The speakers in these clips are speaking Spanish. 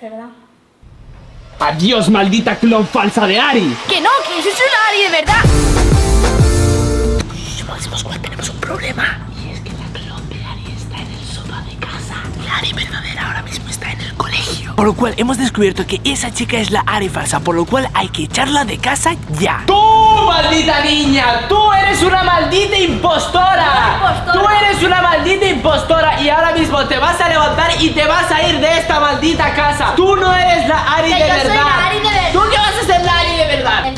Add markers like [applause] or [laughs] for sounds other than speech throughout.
Verdad. Adiós, maldita clon falsa de Ari. Que no, que yo soy la Ari de verdad. Máximo Squad, tenemos un problema. Y es que la clon de Ari está en el sofá de casa. La Ari verdadera ahora mismo está en el colegio. Por lo cual hemos descubierto que esa chica es la Ari falsa. Por lo cual hay que echarla de casa ya. ¡Tú, maldita niña! ¡Tú eres una maldita impostora! impostora. ¡Tú eres una maldita impostora! Y ahora mismo te vas a levantar y te vas a ir de esta maldita casa. Tú no eres la Ari Que de yo soy verdad. la Ari de verdad.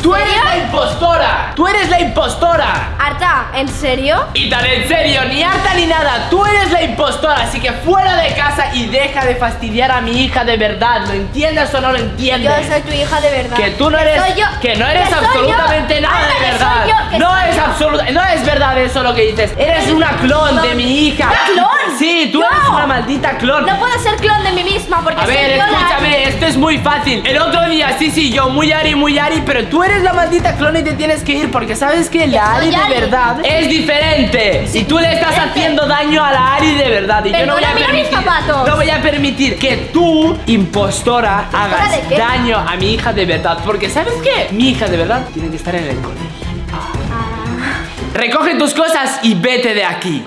Tú eres la impostora. Tú eres la impostora. Arta, ¿en serio? Y tan en serio, ni harta ni nada, tú eres la impostora, así que fuera de casa y deja de fastidiar a mi hija de verdad, ¿lo entiendes o no lo Yo entiendes? soy tu hija de verdad. Que tú no eres, soy yo. que no eres Que absolutamente yo. nada Arta, de verdad. yo, no es yo. absoluta, no es verdad eso lo que dices. Eres una clon de mi hija. ¿Una clon? Sí, tú eres una maldita clon. No puedo ser clon de mí misma porque A soy ver, escúchame, esto es muy fácil. El otro día, sí, sí, yo muy Ari, muy Ari, pero tú eres la maldita clon y te tienes que ir porque sabes que la Ari de verdad es diferente. Y tú le estás diferente. haciendo daño a la Ari de verdad. Y yo no voy a permitir. No voy a permitir que tú, impostora, hagas daño a mi hija de verdad. Porque ¿sabes qué? Mi hija de verdad tiene que estar en el colegio. Recoge tus cosas y vete de aquí.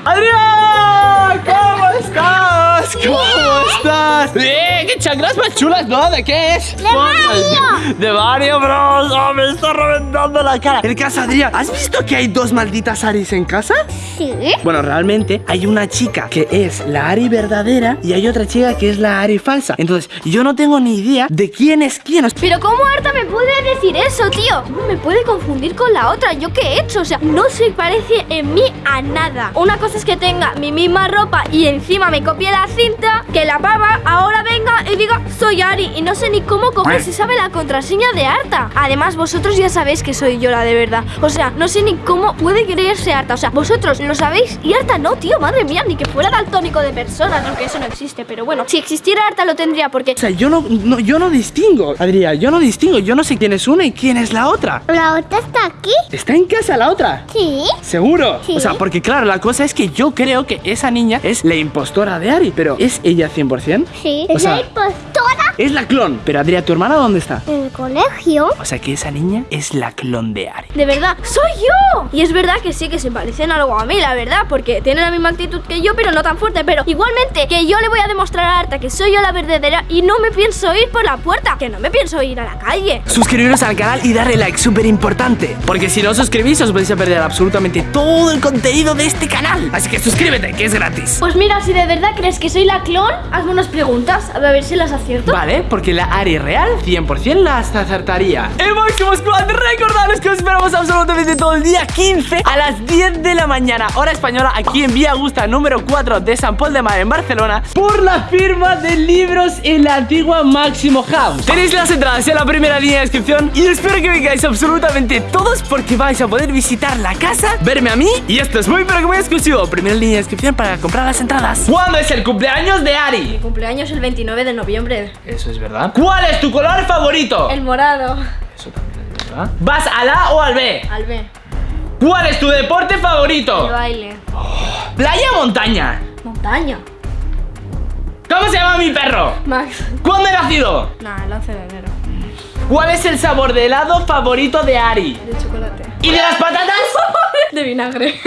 ¿Cómo estás? ¿Cómo estás? ¡Qué chanclas más chulas! ¿No? ¿De qué es? ¡De Mario! ¡De Mario Bros! ¡Oh, me está reventando la cara! El caso, Adrián, ¿has visto que hay dos malditas Aris en casa? Sí. Bueno, realmente hay una chica que es la Ari verdadera y hay otra chica que es la Ari falsa. Entonces, yo no tengo ni idea de quién es quién. Pero ¿cómo Arta me puede decir eso, tío? ¿Cómo me puede confundir con la otra? ¿Yo qué he hecho? O sea, no se parece en mí a nada. Una cosa es que tenga mi misma ropa y encima me copie la cinta, que la pava ahora venga y diga soy Ari y no sé ni cómo coger se sabe la contraseña de Arta. Además, vosotros ya sabéis que soy yo la de verdad. O sea, no sé ni cómo puede creerse Arta. O sea, vosotros lo sabéis y Arta no, tío. Madre mía, ni que fuera daltónico de personas, aunque eso no existe. Pero bueno, si existiera Arta lo tendría porque O sea, yo no, no- yo no distingo, Adrián, yo no distingo, yo no sé quién es una y quién es la otra. ¿La otra está aquí? ¿Está en casa la otra? Sí. ¿Seguro? Sí. O sea, porque claro, la cosa es que yo creo que esa niña es la impostora de Ari, pero ¿es ella 100%? Sí. O ¿Es sea- la impostora? Es la clon. Pero Adrián, ¿tu hermana dónde está? En el colegio. O sea, que esa niña es la clon de Ari. De verdad, soy yo. Y es verdad que sí que se parecen algo a mí, la verdad, porque tienen la misma actitud que yo, pero no tan fuerte. Pero igualmente, que yo le voy a demostrar a Arta que soy yo la verdadera y no me pienso ir por la puerta, que no me pienso ir a la calle. Suscribiros al canal y darle like, súper importante. Porque si no os suscribís, os vais a perder absolutamente todo el contenido de este canal. Así que suscríbete, que es gratis. Pues mira, si de verdad crees que soy la clon, hazme unas preguntas, a ver si las acierto. Vale, porque la Ari real 100% las acertaría. En Máximo Squad, recordaros que os esperamos absolutamente todo el día 15 a las 10 de la mañana, hora española, aquí en Vía Augusta número 4 de San Paul de Mar en Barcelona, por la firma de libros en la antigua Máximo House. Tenéis las entradas en la primera línea de descripción y espero que vengáis absolutamente todos porque vais a poder visitar la casa, verme a mí y esto es muy pero que muy exclusivo. Primera línea de descripción para comprar las entradas. ¿Cuándo es el cumpleaños de Ari? Mi cumpleaños el 29 de noviembre. Eso es verdad. ¿Cuál es tu color favorito? El morado. Eso también es verdad. ¿Vas al A o al B? Al B. ¿Cuál es tu deporte El favorito? baile. ¿Playa o montaña? Montaña. ¿Cómo se llama mi perro? Max. ¿Cuándo he nacido? Nah, el 11 de enero. ¿Cuál es el sabor de helado favorito de Ari? De chocolate. ¿Y de las patatas? [laughs] De vinagre.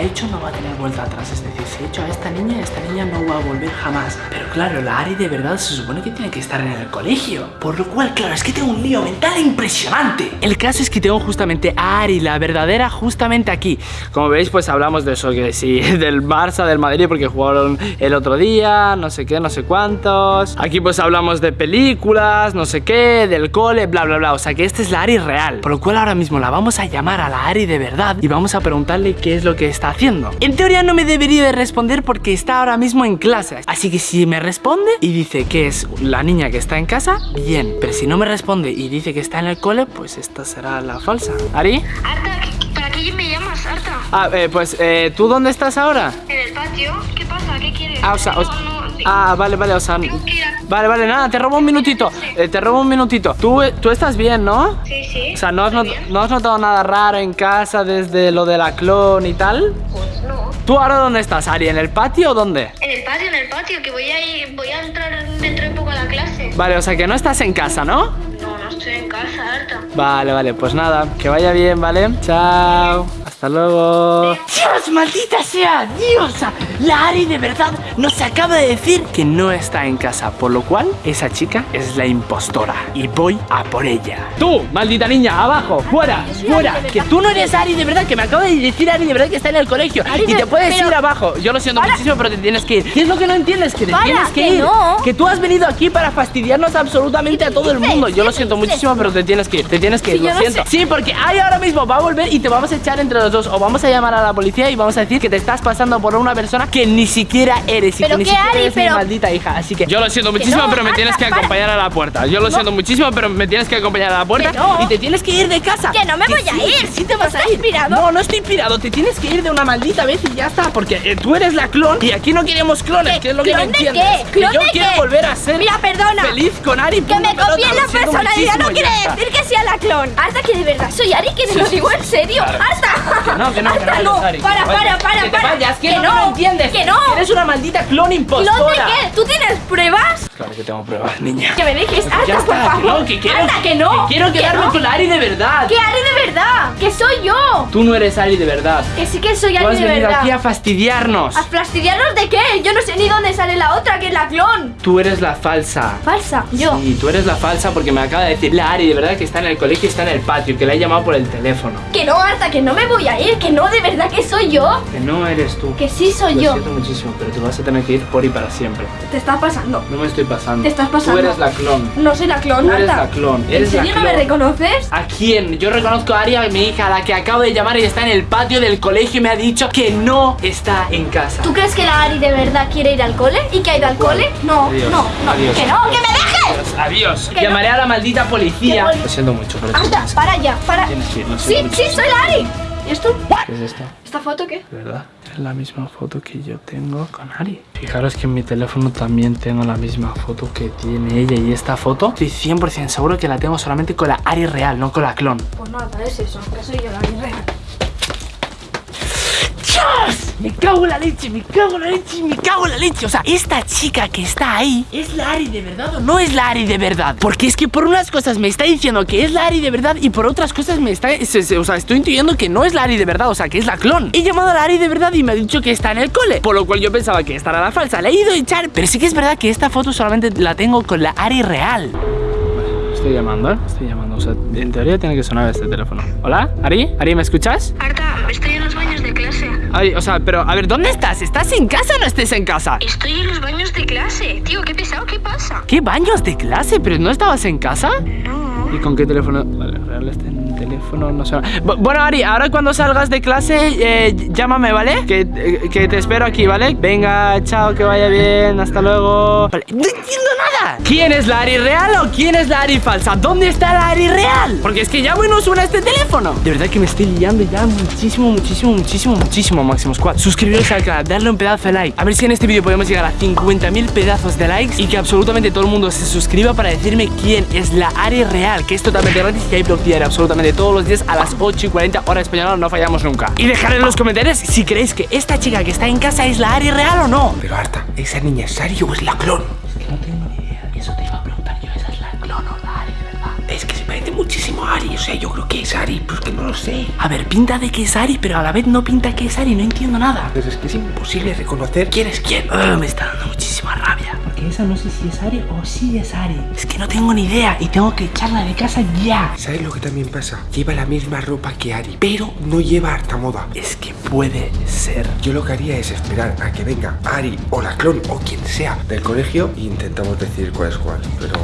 Hecho no va a tener vuelta atrás. Es decir, si he hecho a esta niña, esta niña no va a volver jamás. Pero claro, la Ari de verdad se supone que tiene que estar en el colegio. Por lo cual, claro, es que tengo un lío mental impresionante. El caso es que tengo justamente a Ari, la verdadera, justamente aquí. Como veis, pues hablamos de eso, que sí, [laughs] del Barça, del Madrid, porque jugaron el otro día, no sé qué, no sé cuántos. Aquí pues hablamos de películas, no sé qué, del cole, bla, bla, bla. O sea que esta es la Ari real. Por lo cual ahora mismo la vamos a llamar a la Ari de verdad y vamos a preguntarle qué es lo que está haciendo. En teoría no me debería de responder porque está ahora mismo en clase. Así que si me responde y dice que es la niña que está en casa, bien. Pero si no me responde y dice que está en el cole, pues esta será la falsa. ¿Ari? Arta, ¿qué- ¿para qué me llamas, Arta? Ah, eh, pues, eh, ¿tú dónde estás ahora? ¿En el patio? ¿Qué pasa? ¿Qué quieres? Ah, o sea, o- No, no, Ah, vale, vale, o sea... Tengo que ir a... Vale, vale, nada, te robo un minutito. Eh, te robo un minutito. Tú, eh, tú estás bien, ¿no? Sí, sí. O sea, ¿no has, estoy not- bien. ¿no has notado nada raro en casa desde lo de la clon y tal? Pues no. ¿Tú ahora dónde estás, Ari? ¿En el patio o dónde? En el patio, en el patio, que voy a ir, voy a entrar dentro de poco a la clase. Vale, o sea que no estás en casa, ¿no? No, no estoy en casa, Arta. Vale, vale, pues nada, que vaya bien, ¿vale? Chao, hasta luego. Dios, maldita sea, Dios. La Ari de verdad nos acaba de decir que no está en casa, por lo cual esa chica es la impostora y voy a por ella. Tú, maldita niña, abajo, fuera, fuera, que tú no eres Ari de verdad, que me acaba de decir Ari de verdad que está en el colegio Ari y te puedes pero- ir abajo. Yo lo siento Para. muchísimo, pero te tienes que ir. ¿Qué es lo que no entiendes? Que te Para, tienes que, que ir. no. Que tú has venido aquí para fastidiarnos absolutamente a todo el mundo. Yo lo ¿Qué siento muchísimo, pero te tienes que ir. Te tienes que ir, Sí, lo no siento. sé. Sí, porque Ari ahora mismo va a volver y te vamos a echar entre los dos. O vamos a llamar a la policía y vamos a decir que te estás pasando por una persona que ni siquiera eres y Pero que ni qué, siquiera Ari, eres mi maldita hija. Así que yo lo siento muchísimo, no, pero me tienes que para. acompañar a la puerta. Yo lo No. siento muchísimo, pero me tienes que acompañar a la puerta no. y te tienes que ir de casa. Que no me voy a ir. Sí te vas a ¿Estás ir. inspirado? No, no estoy inspirado. Te tienes que ir de una maldita vez y ya está. Porque eh, tú eres la clon y aquí no queremos clones. ¿Qué? que es lo que no ¿Clon de entiendes? qué? Que ¿Clon yo quiero volver a ser Mira, perdona. feliz con Ari. Que me copien la personalidad no quiere decir que sea la clon. Hasta que de verdad soy Ari, que te lo digo en serio. Hasta. Que no, que no, que no, [laughs] que Para, vayas. para, para, Que te para. vayas, que, que no, no, no entiendes. Que no. Eres una maldita clon impostora. ¿Clon de qué? ¿Tú tienes pruebas? Claro que tengo pruebas, [laughs] niña. Que me dejes. Ya Hasta, por está, que favor. no, que quiero, Anda, que no. que quiero quedarme no. con la Ari de verdad. Que Ari de verdad. Que soy yo. Tú no eres Ari de verdad. Que sí que soy Tú Ari has de venido verdad. aquí a fastidiarnos. ¿A fastidiarnos de qué? Yo no sé ni dónde sale la otra, que es la clon. Tú eres la falsa. Falsa. Yo. Sí, tú eres la falsa porque me acaba de decir la Ari de verdad que está en el colegio y está en el patio, que la he llamado por el teléfono. Que no, Arta, que no me voy a ir. Que no, de verdad que soy yo. Que no eres tú. Que sí soy Lo yo. siento muchísimo, pero te vas a tener que ir por y para siempre. Te está pasando. No me estoy pasando. Te estás pasando. Tú eres la clon. No soy la clon, Tú eres la clon. ¿En Eres la serio no me clon. reconoces? ¿A quién? Yo reconozco a Ari, a mi hija, a la que acabo de llamar y está en el patio del colegio y me ha dicho que no está en casa. ¿Tú crees que la Ari de verdad quiere ir al cole? ¿Y que ha ido al cole? No, Adiós, no, no. adiós. Que no, que me dejes. Adiós. Adiós. Que Llamaré a la maldita policía. Lo siento mucho, pero Anda, para ya, para. Tienes que ir, lo Sí, siento sí, soy la Ari. ¿Y esto? ¿Qué es esto? ¿Esta foto qué? ¿De verdad? Es la misma foto que yo tengo con Ari. Fijaros que en mi teléfono también tengo la misma foto que tiene ella y esta foto estoy 100% seguro que la tengo solamente con la Ari real, no con la clon. Pues nada, es eso, que soy yo la Ari real. ¡Dios! Me cago en la leche, me cago en la leche, me cago en la leche. O sea, esta chica que está ahí, ¿es la Ari de verdad o no es la Ari de verdad? Porque es que por unas cosas me está diciendo que es la Ari de verdad y por otras cosas me está... se- se- o sea, estoy intuyendo que no es la Ari de verdad, o sea, que es la clon. He llamado a la Ari de verdad y me ha dicho que está en el cole. Por lo cual yo pensaba que esta era la falsa. Le he ido a echar, pero sí que es verdad que esta foto solamente la tengo con la Ari real. Estoy llamando, ¿eh? Estoy llamando. O sea, en teoría tiene que sonar este teléfono. ¿Hola? ¿Ari? ¿Ari, me escuchas? Arta, Ay, o sea, pero a ver, ¿dónde estás? ¿Estás en casa o no estés en casa? Estoy en los baños de clase. Tío, qué pesado, ¿qué pasa? ¿Qué baños de clase? ¿Pero no estabas en casa? No. ¿Y con qué teléfono? Vale, real este no suena. Bu- Bueno, Ari, ahora cuando salgas de clase, eh, llámame, ¿vale? Que, eh, que te espero aquí, ¿vale? Venga, chao, que vaya bien, hasta luego. Vale, no entiendo nada. ¿Quién es la Ari real o quién es la Ari falsa? ¿Dónde está la Ari real? Porque es que ya no suena este teléfono. De verdad que me estoy liando ya muchísimo, muchísimo, muchísimo, muchísimo, Máximo Squad. Suscribiros al canal, darle un pedazo de like. A ver si en este vídeo podemos llegar a 50.000 pedazos de likes y que absolutamente todo el mundo se suscriba para decirme quién es la Ari real, que es totalmente gratis y hay blog diario absolutamente todos los días a las 8 y 40 hora española, no fallamos nunca. Y dejad en los comentarios si creéis que esta chica que está en casa es la Ari real o no. Pero Arta, ¿esa niña es Ari o es la clon? Es que no tengo ni idea, eso te iba a preguntar yo, esa es la clon o la Ari de verdad. Es que se parece muchísimo a Ari, o sea, yo creo que es Ari, pero es que no lo sé. A ver, pinta de que es Ari, pero a la vez no pinta que es Ari, no entiendo nada. Pero es que es imposible reconocer quién es quién. Ah, me está dando muchísima rabia. Porque esa no sé si es Ari o si es Ari. Es que no tengo ni idea y tengo que echarla de casa ya. ¿Sabes lo que también pasa? Lleva la misma ropa que Ari, pero no lleva harta moda. Es que puede ser. Yo lo que haría es esperar a que venga Ari o la clon o quien sea del colegio e intentamos decir cuál es cuál. Pero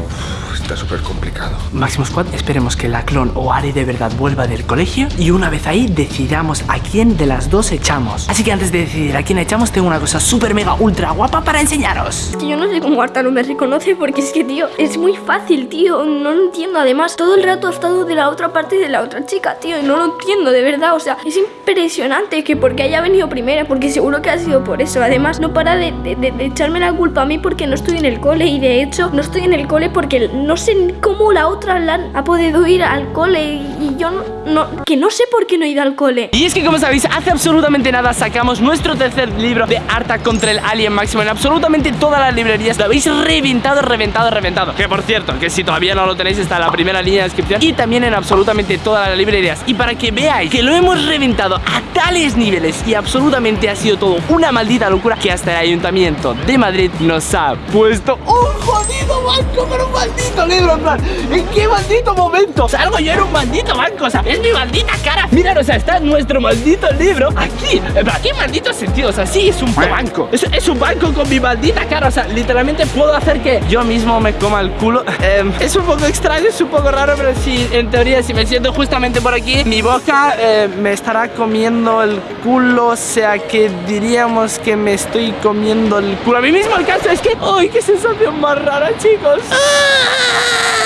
está súper complicado. Máximo Squad, esperemos que la clon o Ari de verdad vuelva del colegio y una vez ahí decidamos a quién de las dos echamos. Así que antes de decidir a quién echamos, tengo una cosa súper mega ultra guapa para enseñaros. Que yo no soy cómo Arta no me reconoce porque es que, tío, es muy fácil, tío. No lo entiendo. Además, todo el rato ha estado de la otra parte de la otra chica, tío. Y no lo entiendo, de verdad. O sea, es impresionante que porque haya venido primera, porque seguro que ha sido por eso. Además, no para de, echarme la culpa a mí porque no estoy en el cole. Y de hecho, no estoy en el cole porque no sé cómo la otra la ha podido ir al cole. Y, yo no- Que no sé por qué no he ido al cole. Y es que como sabéis, hace absolutamente nada sacamos nuestro tercer libro de Arta contra el Alien Máximo en absolutamente todas las librerías. Lo habéis reventado, reventado, reventado. Que por cierto, que si todavía no lo tenéis está en la primera línea de descripción y también en absolutamente todas las librerías. Y para que veáis que lo hemos reventado a tales niveles y absolutamente ha sido todo una maldita locura que hasta el Ayuntamiento de Madrid nos ha puesto un jodido banco con un maldito libro. En plan, ¿en qué maldito momento salgo yo en un maldito banco? O sea, es mi maldita cara. Mira, o sea, está nuestro maldito libro aquí. En plan, ¿qué maldito sentido? O sea, sí, es un banco. Es, es un banco con mi maldita cara. O sea, literalmente puedo hacer que yo mismo me coma el culo. [laughs] Em, es un poco extraño, es un poco raro, pero sí, en teoría, si me siento justamente por aquí, mi boca eh, me estará comiendo el culo. O sea, que diríamos que me estoy comiendo el culo a mí mismo. El caso es que, ¡ay, qué sensación más rara, chicos! amigos. Ah!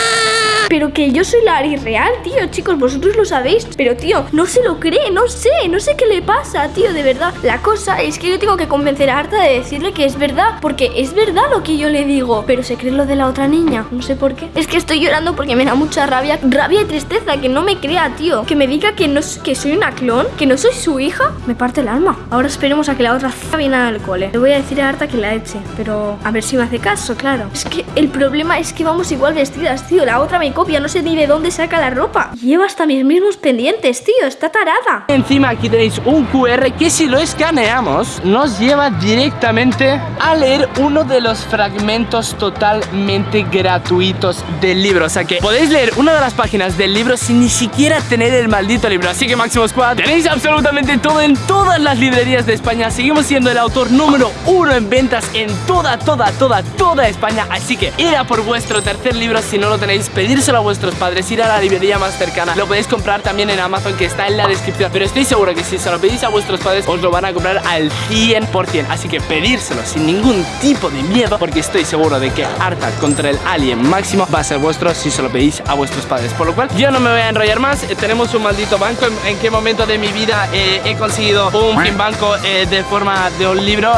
Pero que yo soy la Ari real, tío, chicos, vosotros lo sabéis. Pero, tío, no se lo cree, no sé, no sé qué le pasa, tío, de verdad. La cosa es que yo tengo que convencer a Arta de decirle que es verdad, porque es verdad lo que yo le digo. Pero se cree lo de la otra niña, no sé por qué. Es que estoy llorando porque me da mucha rabia, rabia y tristeza, que no me crea, tío. Que me diga que, no, que soy una clon, que no soy su hija, me parte el alma. Ahora esperemos a que la otra viene al cole. Le voy a decir a Arta que la eche, pero a ver si me hace caso, claro. Es que el problema es que vamos igual vestidas, tío. La otra me copia, no sé ni de dónde saca la ropa. Lleva hasta mis mismos pendientes, tío. Está tarada. Encima aquí tenéis un QR que si lo escaneamos nos lleva directamente a leer uno de los fragmentos totalmente gratuitos del libro. O sea que podéis leer una de las páginas del libro sin ni siquiera tener el maldito libro. Así que Máximo Squad, tenéis absolutamente todo en todas las librerías de España. Seguimos siendo el autor número uno en ventas en toda, toda, toda, toda España. Así que ir por vuestro tercer libro si no lo tenéis, a vuestros padres, ir a la librería más cercana. Lo podéis comprar también en Amazon que está en la descripción. Pero estoy seguro que si se lo pedís a vuestros padres os lo van a comprar al 100%. Así que pedírselo sin ningún tipo de miedo porque estoy seguro de que Arta contra el Alien Máximo va a ser vuestro si se lo pedís a vuestros padres. Por lo cual yo no me voy a enrollar más. Eh, tenemos un maldito banco. ¿En, qué momento de mi vida eh, he conseguido un banco eh, de forma de un libro?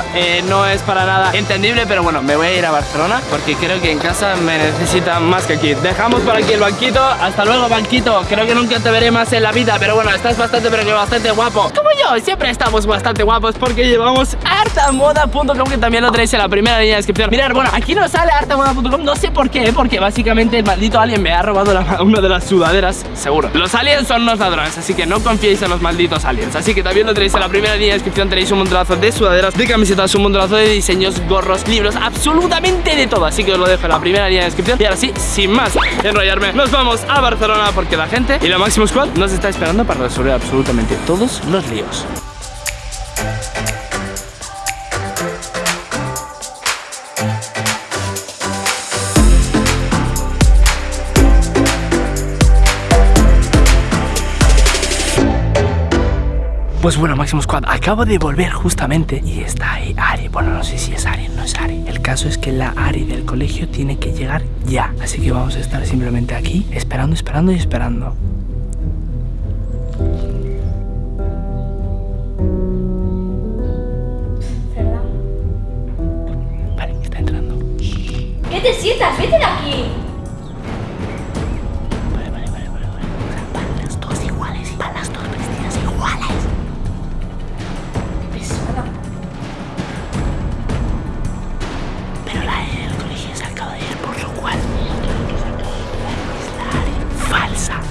No es para nada entendible, pero bueno, me voy a ir a Barcelona porque creo que en casa me necesitan más que aquí. Dejamos por aquí el banquito. Hasta luego, banquito. Creo que nunca te veré más en la vida, pero bueno, estás bastante, pero que bastante guapo. Como yo, siempre estamos bastante guapos porque llevamos hartamoda.com que también lo tenéis en la primera línea de descripción. Mirad, bueno, aquí no sale hartamoda.com, no sé por qué, porque básicamente el maldito alien me ha robado la- [laughs] una de las sudaderas, seguro. Los aliens son unos ladrones, así que no confiéis en los malditos aliens. Así que también lo tenéis en la primera línea de descripción, tenéis un montonazo de sudaderas, de camisetas, un montonazo de diseños, gorros, libros, absolutamente de todo. Así que os lo dejo en la primera línea de descripción. Y ahora sí, sin más nos vamos a Barcelona porque la gente y la Máximo Squad nos está esperando para resolver absolutamente todos los líos. Pues bueno, Máximo Squad, acabo de volver justamente y está ahí Ari. Bueno, no sé si es Ari es Ari. El caso es que la Ari del colegio tiene que llegar ya. Así que vamos a estar simplemente aquí, esperando, esperando y esperando. Vale, está entrando. ¿Qué te sientas? Vete de aquí.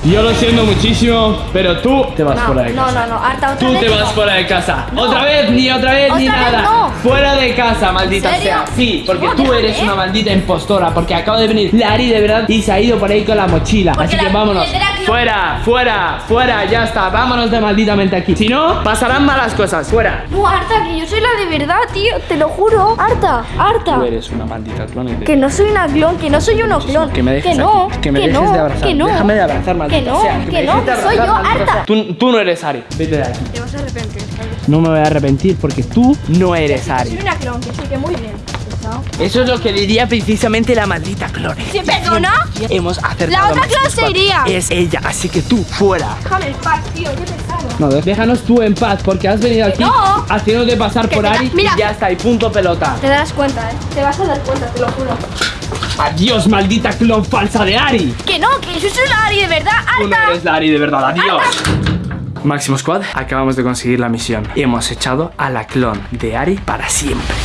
Yo lo siento muchísimo, pero tú te vas No, fuera de no, casa. no, no, Arta, otra Tú vez te vas no. fuera de casa. No. Otra vez, ni otra vez, ni Otra vez nada. no. Fuera de casa, maldita sea. Sí, porque No, tú eres ¿eh? una maldita impostora. Porque acaba de venir Lari de verdad y se ha ido por ahí con la mochila. Porque Así que la vámonos. que no- Fuera, fuera, fuera, ya está. Vámonos de malditamente aquí. Si no, pasarán malas cosas. Fuera. No, Arta, que yo soy la de verdad, tío. Te lo juro. Arta, Arta. Tú eres una maldita clon. Que no soy una clon, que no soy uno clon. Que me dejes no, aquí, que me dejes no, de abrazar. Que no. Déjame de abrazar, maldita Que no, sea, que dejes no, que soy yo, Arta. Tú, tú no eres Ari. Vete de aquí. Te vas a arrepentir. ¿sabes? No me voy a arrepentir porque tú no eres Soy Ari. una clon, que sí, que muy bien. Pasado. Eso es lo que diría precisamente la maldita clon. ¿Sí, perdona? Hemos acertado. La otra Máximo clon se Squad. iría. Es ella, así que tú fuera. Déjame en paz, tío, qué pesado. No, déjanos tú en paz porque has venido aquí no. haciéndote pasar Que por Ari mira. y ya está, y punto pelota. Te das cuenta, eh. Te vas a dar cuenta, te lo juro. Adiós, maldita clon falsa de Ari. Que no, que eso es una Ari de verdad. Tú no ¡Alta! eres la Ari de verdad, adiós. Máximo Squad, acabamos de conseguir la misión. Hemos echado a la clon de Ari para siempre.